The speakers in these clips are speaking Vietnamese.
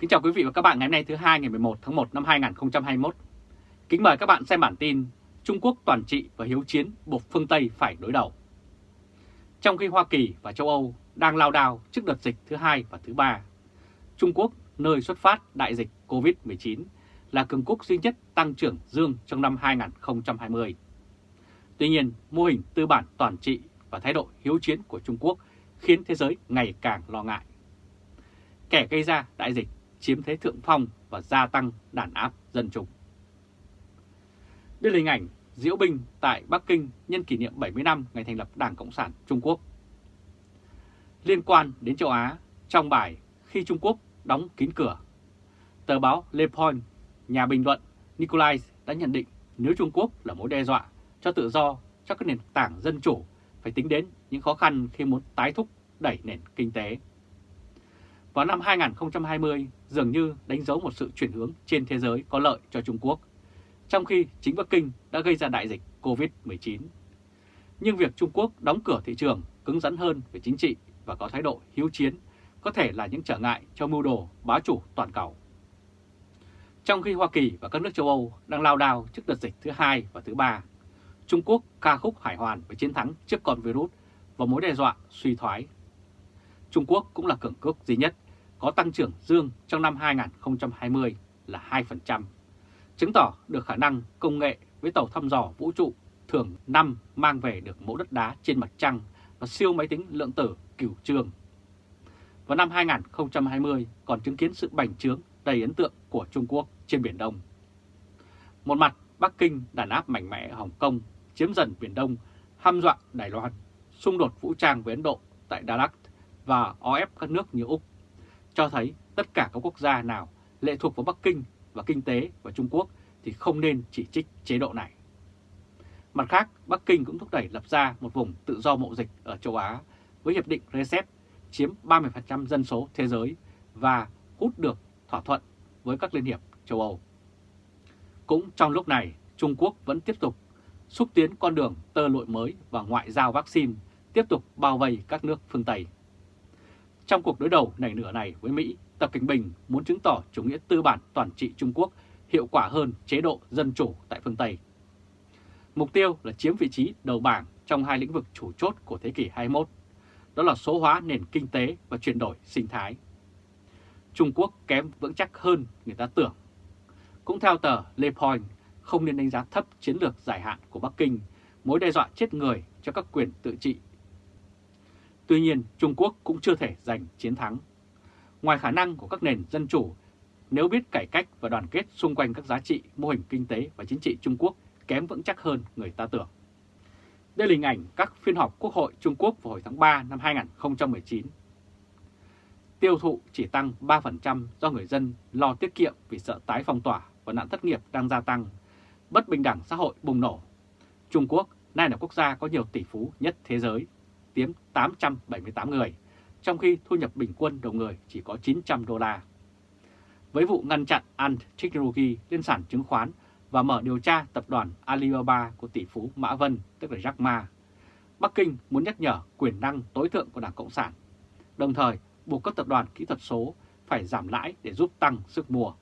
Kính chào quý vị và các bạn ngày hôm nay thứ hai ngày 11 tháng 1 năm 2021. Kính mời các bạn xem bản tin Trung Quốc toàn trị và hiếu chiến buộc phương Tây phải đối đầu. Trong khi Hoa Kỳ và châu Âu đang lao đao trước đợt dịch thứ hai và thứ ba, Trung Quốc, nơi xuất phát đại dịch COVID-19, là cường quốc duy nhất tăng trưởng dương trong năm 2020. Tuy nhiên, mô hình tư bản toàn trị và thái độ hiếu chiến của Trung Quốc khiến thế giới ngày càng lo ngại. Kẻ gây ra đại dịch chiếm thế thượng phong và gia tăng đàn áp dân chúng. Đây là hình ảnh diễu binh tại Bắc Kinh nhân kỷ niệm 70 năm ngày thành lập Đảng Cộng sản Trung Quốc. Liên quan đến châu Á, trong bài Khi Trung Quốc đóng kín cửa, tờ báo Le Point, nhà bình luận Nikolai đã nhận định nếu Trung Quốc là mối đe dọa cho tự do cho các nền tảng dân chủ phải tính đến những khó khăn khi muốn tái thúc đẩy nền kinh tế. Vào năm 2020, dường như đánh dấu một sự chuyển hướng trên thế giới có lợi cho Trung Quốc, trong khi chính Bắc Kinh đã gây ra đại dịch COVID-19. Nhưng việc Trung Quốc đóng cửa thị trường cứng rắn hơn về chính trị và có thái độ hiếu chiến có thể là những trở ngại cho mưu đồ bá chủ toàn cầu. Trong khi Hoa Kỳ và các nước châu Âu đang lao đao trước đợt dịch thứ hai và thứ ba, Trung Quốc ca khúc hải hoàn với chiến thắng trước con virus và mối đe dọa suy thoái. Trung Quốc cũng là cường quốc duy nhất có tăng trưởng dương trong năm 2020 là 2%, chứng tỏ được khả năng công nghệ với tàu thăm dò vũ trụ thường năm mang về được mẫu đất đá trên mặt trăng và siêu máy tính lượng tử cửu trường. Vào năm 2020 còn chứng kiến sự bành trướng đầy ấn tượng của Trung Quốc trên Biển Đông. Một mặt, Bắc Kinh đàn áp mạnh mẽ Hồng Kông, chiếm dần Biển Đông, hăm dọa Đài Loan, xung đột vũ trang với Ấn Độ tại Đà Lạt và o ép các nước như Úc, cho thấy tất cả các quốc gia nào lệ thuộc vào Bắc Kinh và kinh tế và Trung Quốc thì không nên chỉ trích chế độ này. Mặt khác, Bắc Kinh cũng thúc đẩy lập ra một vùng tự do mậu dịch ở châu Á với Hiệp định RCEP chiếm 30% dân số thế giới và hút được thỏa thuận với các liên hiệp châu Âu. Cũng trong lúc này, Trung Quốc vẫn tiếp tục xúc tiến con đường tơ lội mới và ngoại giao vaccine tiếp tục bao vây các nước phương Tây. Trong cuộc đối đầu nảy nửa này với Mỹ, Tập Kinh Bình muốn chứng tỏ chủ nghĩa tư bản toàn trị Trung Quốc hiệu quả hơn chế độ dân chủ tại phương Tây. Mục tiêu là chiếm vị trí đầu bảng trong hai lĩnh vực chủ chốt của thế kỷ 21, đó là số hóa nền kinh tế và chuyển đổi sinh thái. Trung Quốc kém vững chắc hơn người ta tưởng. Cũng theo tờ Le Point, không nên đánh giá thấp chiến lược dài hạn của Bắc Kinh, mối đe dọa chết người cho các quyền tự trị. Tuy nhiên, Trung Quốc cũng chưa thể giành chiến thắng. Ngoài khả năng của các nền dân chủ, nếu biết cải cách và đoàn kết xung quanh các giá trị, mô hình kinh tế và chính trị Trung Quốc kém vững chắc hơn người ta tưởng. Đây là hình ảnh các phiên họp Quốc hội Trung Quốc vào hồi tháng 3 năm 2019. Tiêu thụ chỉ tăng 3% do người dân lo tiết kiệm vì sợ tái phong tỏa và nạn thất nghiệp đang gia tăng bất bình đẳng xã hội bùng nổ. Trung Quốc nay là quốc gia có nhiều tỷ phú nhất thế giới, tiếm 878 người, trong khi thu nhập bình quân đầu người chỉ có 900 đô la. Với vụ ngăn chặn Ant Technology lên sản chứng khoán và mở điều tra tập đoàn Alibaba của tỷ phú Mã Vân, tức là Jack Ma, Bắc Kinh muốn nhắc nhở quyền năng tối thượng của Đảng Cộng sản, đồng thời buộc các tập đoàn kỹ thuật số phải giảm lãi để giúp tăng sức mua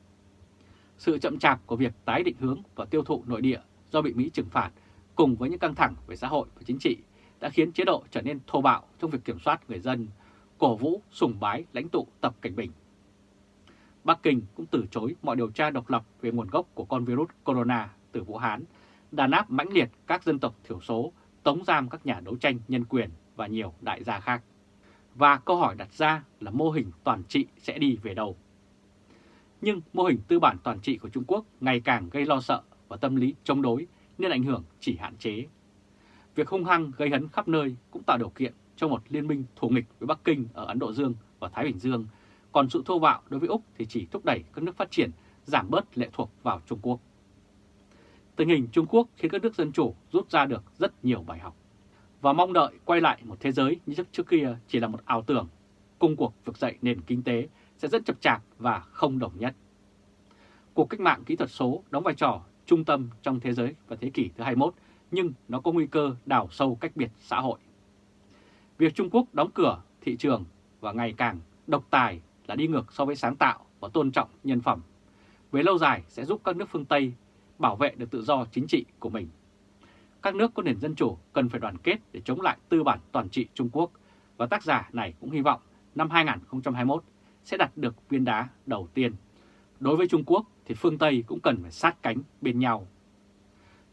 sự chậm chạp của việc tái định hướng và tiêu thụ nội địa do bị Mỹ trừng phạt cùng với những căng thẳng về xã hội và chính trị đã khiến chế độ trở nên thô bạo trong việc kiểm soát người dân, cổ vũ, sùng bái lãnh tụ Tập Cảnh Bình. Bắc Kinh cũng từ chối mọi điều tra độc lập về nguồn gốc của con virus corona từ Vũ Hán, đàn áp mãnh liệt các dân tộc thiểu số, tống giam các nhà đấu tranh nhân quyền và nhiều đại gia khác. Và câu hỏi đặt ra là mô hình toàn trị sẽ đi về đâu? nhưng mô hình tư bản toàn trị của Trung Quốc ngày càng gây lo sợ và tâm lý chống đối nên ảnh hưởng chỉ hạn chế. Việc hung hăng gây hấn khắp nơi cũng tạo điều kiện cho một liên minh thù nghịch với Bắc Kinh ở Ấn Độ Dương và Thái Bình Dương, còn sự thô bạo đối với Úc thì chỉ thúc đẩy các nước phát triển giảm bớt lệ thuộc vào Trung Quốc. Tình hình Trung Quốc khiến các nước dân chủ rút ra được rất nhiều bài học và mong đợi quay lại một thế giới như trước kia chỉ là một ảo tưởng, công cuộc vực dậy nền kinh tế sẽ rất chập chạp và không đồng nhất. Cuộc cách mạng kỹ thuật số đóng vai trò trung tâm trong thế giới và thế kỷ thứ 21, nhưng nó có nguy cơ đào sâu cách biệt xã hội. Việc Trung Quốc đóng cửa thị trường và ngày càng độc tài là đi ngược so với sáng tạo và tôn trọng nhân phẩm. Về lâu dài sẽ giúp các nước phương Tây bảo vệ được tự do chính trị của mình. Các nước có nền dân chủ cần phải đoàn kết để chống lại tư bản toàn trị Trung Quốc và tác giả này cũng hy vọng năm 2021 sẽ đạt được viên đá đầu tiên. Đối với Trung Quốc thì phương Tây cũng cần phải sát cánh bên nhau.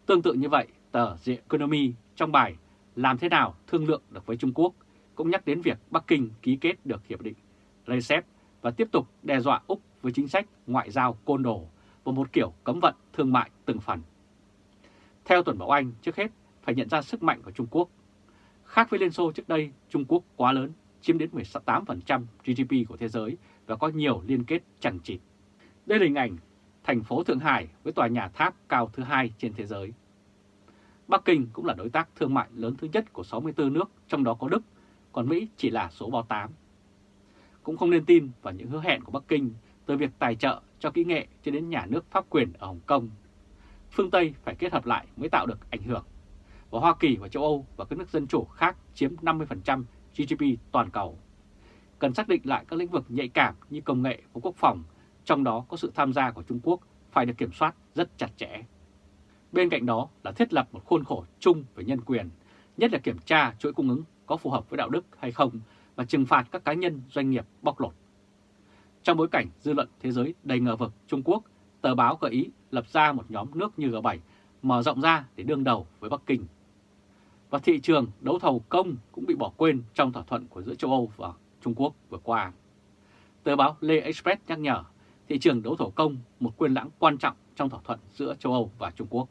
Tương tự như vậy, tờ The Economy trong bài Làm thế nào thương lượng được với Trung Quốc cũng nhắc đến việc Bắc Kinh ký kết được hiệp định RCEP và tiếp tục đe dọa Úc với chính sách ngoại giao côn đồ và một kiểu cấm vận thương mại từng phần. Theo Tuần Bảo Anh, trước hết phải nhận ra sức mạnh của Trung Quốc. Khác với Liên Xô trước đây, Trung Quốc quá lớn, chiếm đến 18% GDP của thế giới và có nhiều liên kết chẳng chịt. Đây là hình ảnh thành phố Thượng Hải với tòa nhà tháp cao thứ hai trên thế giới. Bắc Kinh cũng là đối tác thương mại lớn thứ nhất của 64 nước, trong đó có Đức, còn Mỹ chỉ là số bao 8. Cũng không nên tin vào những hứa hẹn của Bắc Kinh từ việc tài trợ cho kỹ nghệ cho đến nhà nước pháp quyền ở Hồng Kông. Phương Tây phải kết hợp lại mới tạo được ảnh hưởng. Và Hoa Kỳ và châu Âu và các nước dân chủ khác chiếm 50% GDP toàn cầu. Cần xác định lại các lĩnh vực nhạy cảm như công nghệ và quốc phòng, trong đó có sự tham gia của Trung Quốc phải được kiểm soát rất chặt chẽ. Bên cạnh đó là thiết lập một khuôn khổ chung về nhân quyền, nhất là kiểm tra chuỗi cung ứng có phù hợp với đạo đức hay không và trừng phạt các cá nhân doanh nghiệp bóc lột. Trong bối cảnh dư luận thế giới đầy ngờ vực Trung Quốc, tờ báo gợi ý lập ra một nhóm nước như G7 mở rộng ra để đương đầu với Bắc Kinh. Và thị trường đấu thầu công cũng bị bỏ quên trong thỏa thuận của giữa châu Âu và Trung Quốc vừa qua. Tờ báo lê Express nhắc nhở thị trường đấu thầu công một quyền lãng quan trọng trong thỏa thuận giữa châu Âu và Trung Quốc.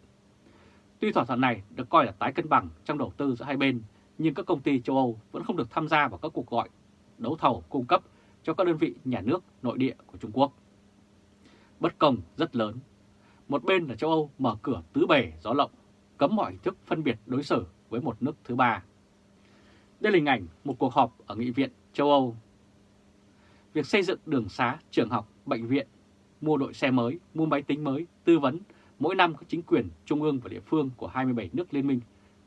Tuy thỏa thuận này được coi là tái cân bằng trong đầu tư giữa hai bên, nhưng các công ty châu Âu vẫn không được tham gia vào các cuộc gọi đấu thầu cung cấp cho các đơn vị nhà nước nội địa của Trung Quốc. Bất công rất lớn. Một bên là châu Âu mở cửa tứ bề gió lộng, cấm mọi hình thức phân biệt đối xử với một nước thứ ba. Đây là hình ảnh một cuộc họp ở Nghị viện châu Âu. Việc xây dựng đường xá, trường học, bệnh viện, mua đội xe mới, mua máy tính mới, tư vấn, mỗi năm các chính quyền trung ương và địa phương của 27 nước Liên minh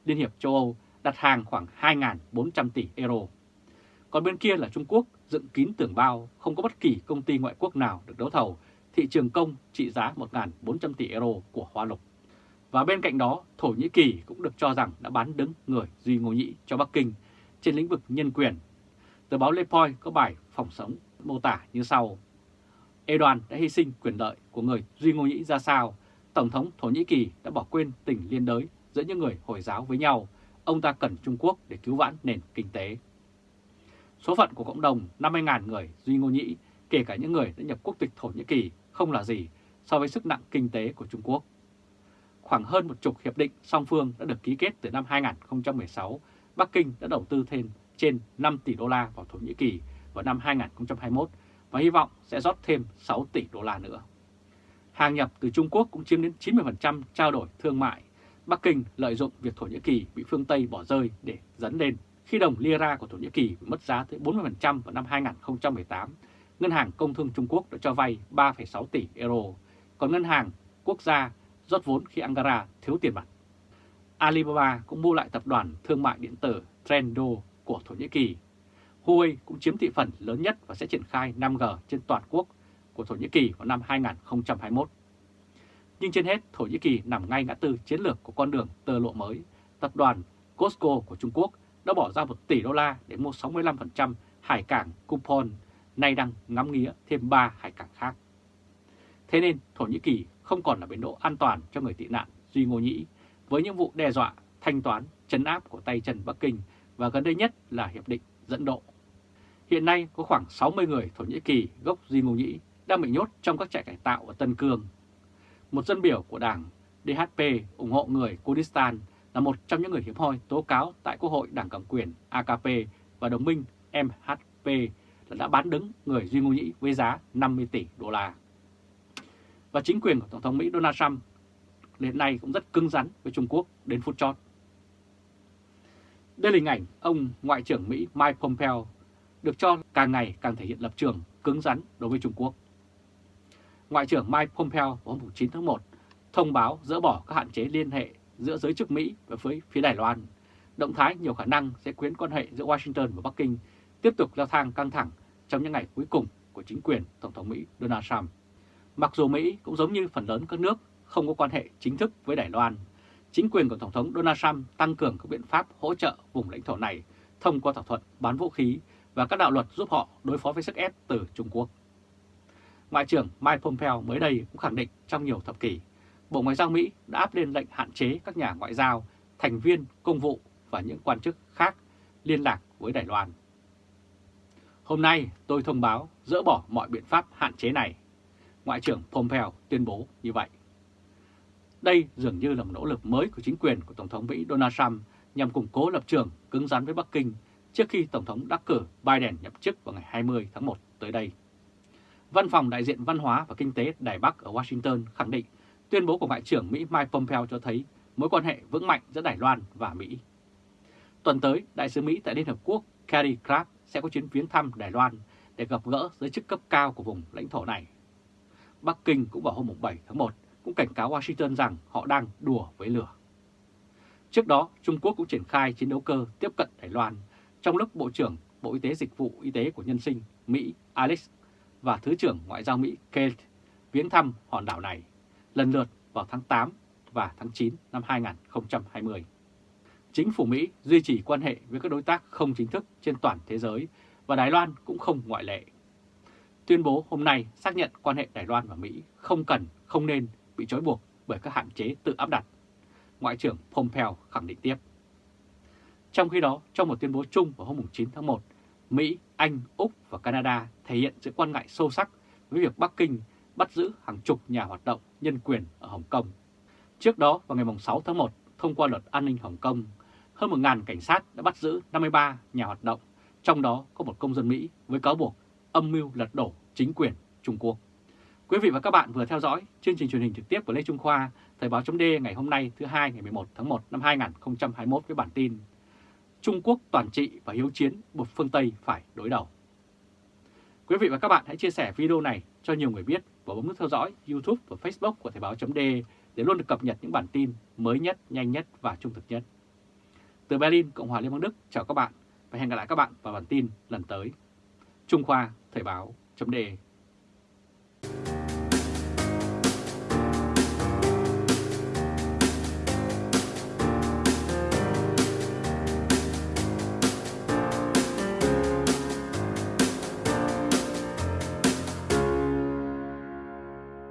Liên hiệp châu Âu đặt hàng khoảng 2.400 tỷ euro. Còn bên kia là Trung Quốc dựng kín tường bao, không có bất kỳ công ty ngoại quốc nào được đấu thầu thị trường công trị giá 1.400 tỷ euro của Hoa Lục. Và bên cạnh đó, Thổ Nhĩ Kỳ cũng được cho rằng đã bán đứng người Duy Ngô Nhĩ cho Bắc Kinh trên lĩnh vực nhân quyền. Tờ báo Le Point có bài phỏng sống mô tả như sau. Erdogan đã hy sinh quyền lợi của người Duy Ngô Nhĩ ra sao? Tổng thống Thổ Nhĩ Kỳ đã bỏ quên tình liên đới giữa những người Hồi giáo với nhau. Ông ta cần Trung Quốc để cứu vãn nền kinh tế. Số phận của cộng đồng 50.000 người Duy Ngô Nhĩ, kể cả những người đã nhập quốc tịch Thổ Nhĩ Kỳ, không là gì so với sức nặng kinh tế của Trung Quốc. Khoảng hơn một chục hiệp định song phương đã được ký kết từ năm 2016, Bắc Kinh đã đầu tư thêm trên 5 tỷ đô la vào Thổ Nhĩ Kỳ vào năm 2021 và hy vọng sẽ rót thêm 6 tỷ đô la nữa. Hàng nhập từ Trung Quốc cũng chiếm đến 90% trao đổi thương mại. Bắc Kinh lợi dụng việc Thổ Nhĩ Kỳ bị phương Tây bỏ rơi để dẫn lên khi đồng lira của Thổ Nhĩ Kỳ mất giá tới 40% vào năm 2018, Ngân hàng Công thương Trung Quốc đã cho vay 3,6 tỷ euro, còn Ngân hàng Quốc gia rót vốn khi Ankara thiếu tiền mặt. Alibaba cũng mua lại tập đoàn thương mại điện tử Trendo của Thổ Nhĩ Kỳ. Huawei cũng chiếm thị phần lớn nhất và sẽ triển khai 5G trên toàn quốc của Thổ Nhĩ Kỳ vào năm 2021. Nhưng trên hết, Thổ Nhĩ Kỳ nằm ngay ngã tư chiến lược của con đường tơ lộ mới. Tập đoàn Costco của Trung Quốc đã bỏ ra 1 tỷ đô la để mua 65% hải cảng Coupon, nay đang ngắm nghía thêm 3 hải cảng khác. Thế nên Thổ Nhĩ Kỳ không còn là bến đỗ an toàn cho người tị nạn Duy Ngô Nhĩ với những vụ đe dọa, thanh toán, chấn áp của tay chân Bắc Kinh và gần đây nhất là Hiệp định dẫn độ. Hiện nay có khoảng 60 người Thổ Nhĩ Kỳ gốc Duy Ngô Nhĩ đang bị nhốt trong các trại cải tạo ở Tân Cương. Một dân biểu của đảng DHP ủng hộ người Kurdistan là một trong những người hiếm hoi tố cáo tại Quốc hội Đảng Cầm quyền AKP và đồng minh MHP là đã bán đứng người Duy Ngô Nhĩ với giá 50 tỷ đô la. Và chính quyền của Tổng thống Mỹ Donald Trump hiện nay cũng rất cứng rắn với Trung Quốc đến phút chót. Đây là hình ảnh ông Ngoại trưởng Mỹ Mike Pompeo được cho càng ngày càng thể hiện lập trường cứng rắn đối với Trung Quốc. Ngoại trưởng Mike Pompeo vào hôm 9 tháng 1 thông báo dỡ bỏ các hạn chế liên hệ giữa giới chức Mỹ và với phía Đài Loan. Động thái nhiều khả năng sẽ khiến quan hệ giữa Washington và Bắc Kinh tiếp tục leo thang căng thẳng trong những ngày cuối cùng của chính quyền Tổng thống Mỹ Donald Trump. Mặc dù Mỹ cũng giống như phần lớn các nước không có quan hệ chính thức với Đài Loan, chính quyền của Tổng thống Donald Trump tăng cường các biện pháp hỗ trợ vùng lãnh thổ này thông qua thỏa thuận bán vũ khí và các đạo luật giúp họ đối phó với sức ép từ Trung Quốc. Ngoại trưởng Mike Pompeo mới đây cũng khẳng định trong nhiều thập kỷ, Bộ Ngoại giao Mỹ đã áp lên lệnh hạn chế các nhà ngoại giao, thành viên, công vụ và những quan chức khác liên lạc với Đài Loan. Hôm nay tôi thông báo dỡ bỏ mọi biện pháp hạn chế này. Ngoại trưởng Pompeo tuyên bố như vậy. Đây dường như là một nỗ lực mới của chính quyền của Tổng thống Mỹ Donald Trump nhằm củng cố lập trường cứng rắn với Bắc Kinh trước khi Tổng thống đắc cử Biden nhậm chức vào ngày 20 tháng 1 tới đây. Văn phòng đại diện văn hóa và kinh tế Đài Bắc ở Washington khẳng định tuyên bố của Ngoại trưởng Mỹ Mike Pompeo cho thấy mối quan hệ vững mạnh giữa Đài Loan và Mỹ. Tuần tới, Đại sứ Mỹ tại Liên Hợp Quốc Kerry Clark sẽ có chuyến viếng thăm Đài Loan để gặp gỡ giới chức cấp cao của vùng lãnh thổ này. Bắc Kinh cũng vào hôm 7 tháng 1 cũng cảnh cáo Washington rằng họ đang đùa với lửa. Trước đó, Trung Quốc cũng triển khai chiến đấu cơ tiếp cận Đài Loan trong lúc Bộ trưởng Bộ Y tế Dịch vụ Y tế của Nhân sinh Mỹ Alex và Thứ trưởng Ngoại giao Mỹ Kate viếng thăm hòn đảo này lần lượt vào tháng 8 và tháng 9 năm 2020. Chính phủ Mỹ duy trì quan hệ với các đối tác không chính thức trên toàn thế giới và Đài Loan cũng không ngoại lệ. Tuyên bố hôm nay xác nhận quan hệ Đài Loan và Mỹ không cần, không nên bị trói buộc bởi các hạn chế tự áp đặt. Ngoại trưởng Pompeo khẳng định tiếp. Trong khi đó, trong một tuyên bố chung vào hôm 9 tháng 1, Mỹ, anh, Úc và Canada thể hiện sự quan ngại sâu sắc với việc Bắc Kinh bắt giữ hàng chục nhà hoạt động nhân quyền ở Hồng Kông. Trước đó, vào ngày 6 tháng 1, thông qua luật an ninh Hồng Kông, hơn 1.000 cảnh sát đã bắt giữ 53 nhà hoạt động, trong đó có một công dân Mỹ với cáo buộc âm mưu lật đổ chính quyền Trung Quốc. Quý vị và các bạn vừa theo dõi chương trình truyền hình trực tiếp của Lê Trung Khoa, Thời báo chấm ngày hôm nay thứ hai ngày 11 tháng 1 năm 2021 với bản tin Trung Quốc toàn trị và hiếu chiến buộc phương Tây phải đối đầu. Quý vị và các bạn hãy chia sẻ video này cho nhiều người biết và bấm nút theo dõi YouTube và Facebook của Thời Báo .de để luôn được cập nhật những bản tin mới nhất, nhanh nhất và trung thực nhất. Từ Berlin, Cộng hòa Liên bang Đức, chào các bạn và hẹn gặp lại các bạn vào bản tin lần tới. Trung Khoa Thời Báo .de.